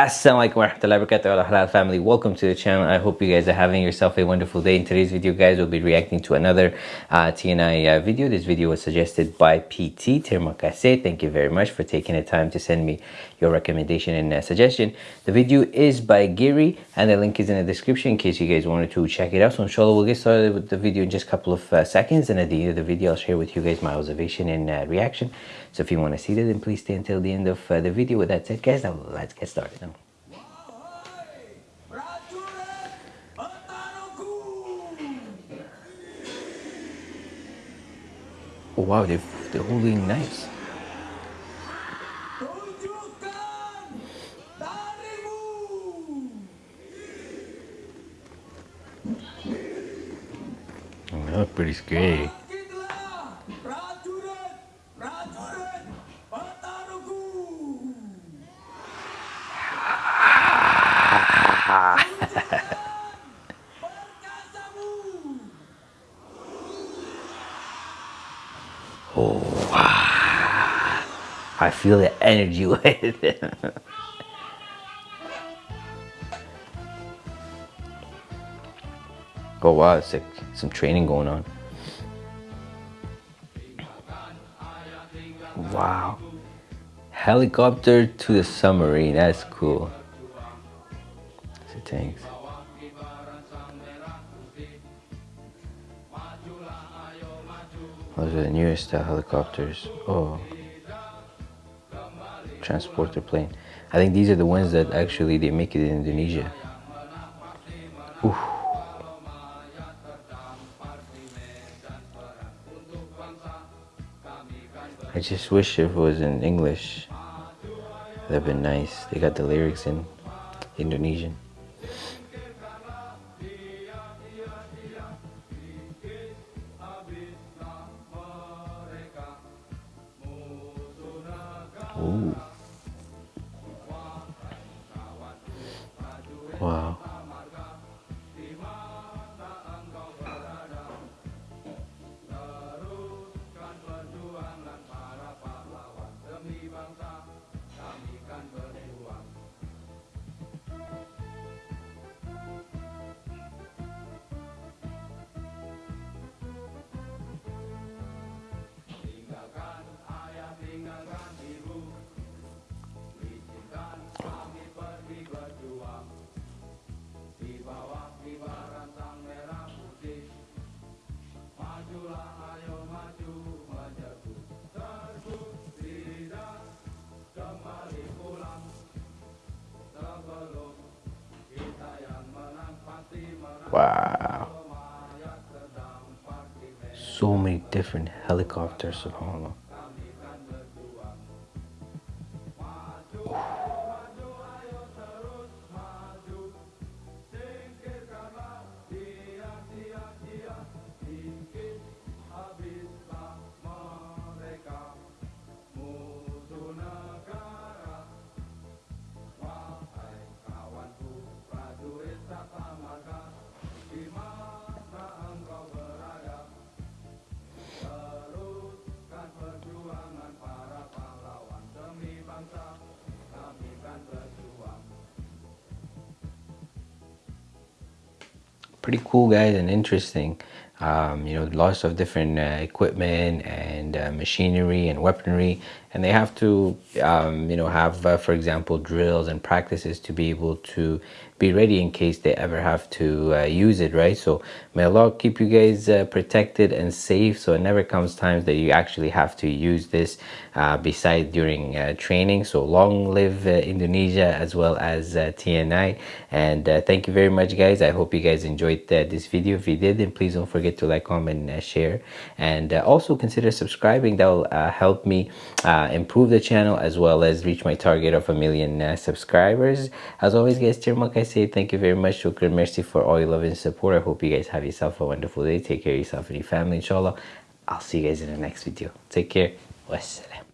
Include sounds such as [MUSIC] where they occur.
Assalamualaikum warahmatullahi wabarakatuh halal family. Welcome to the channel. I hope you guys are having yourself a wonderful day. In today's video guys we'll be reacting to another uh, tni uh, video. This video was suggested by pt termakase thank you very much for taking the time to send me your recommendation and uh, suggestion. The video is by gary and the link is in the description in case you guys wanted to check it out. So inshallah we'll get started with the video in just a couple of uh, seconds and at the end of the video i'll share with you guys my observation and uh, reaction. So if you want to see that then please stay until the end of uh, the video. With that said guys now let's get started now. Oh wow, they're, they're holding knives. Hmm? They look pretty scary. Oh, wow. I feel the energy [LAUGHS] with it. oh, wow. It's like some training going on. Wow. Helicopter to the submarine. That's cool. So thanks. Those are the newest helicopters. Oh, transporter plane. I think these are the ones that actually they make it in Indonesia. Ooh. I just wish if it was in English. That'd been nice. They got the lyrics in Indonesian. Ooh. Wow. So many different helicopters, subhanAllah. Pretty cool guys and interesting. Um, you know lots of different uh, equipment and uh, machinery and weaponry. And they have to um, you know have uh, for example drills and practices to be able to be ready in case they ever have to uh, use it right? So may allah keep you guys uh, protected and safe. So it never comes times that you actually have to use this uh, beside during uh, training. So long live uh, indonesia as well as uh, tni and thank you very much guys. I hope you guys enjoyed this video. If you did then please don't forget to like comment and share. And also consider subscribing. That will help me improve the channel as well as reach my target of a million subscribers. As always guys say thank you very much. Shukran, mercy for all your love and support. I hope you guys have yourself a wonderful day. Take care of yourself and your family, inshallah. I'll see you guys in the next video. Take care. Wassalam.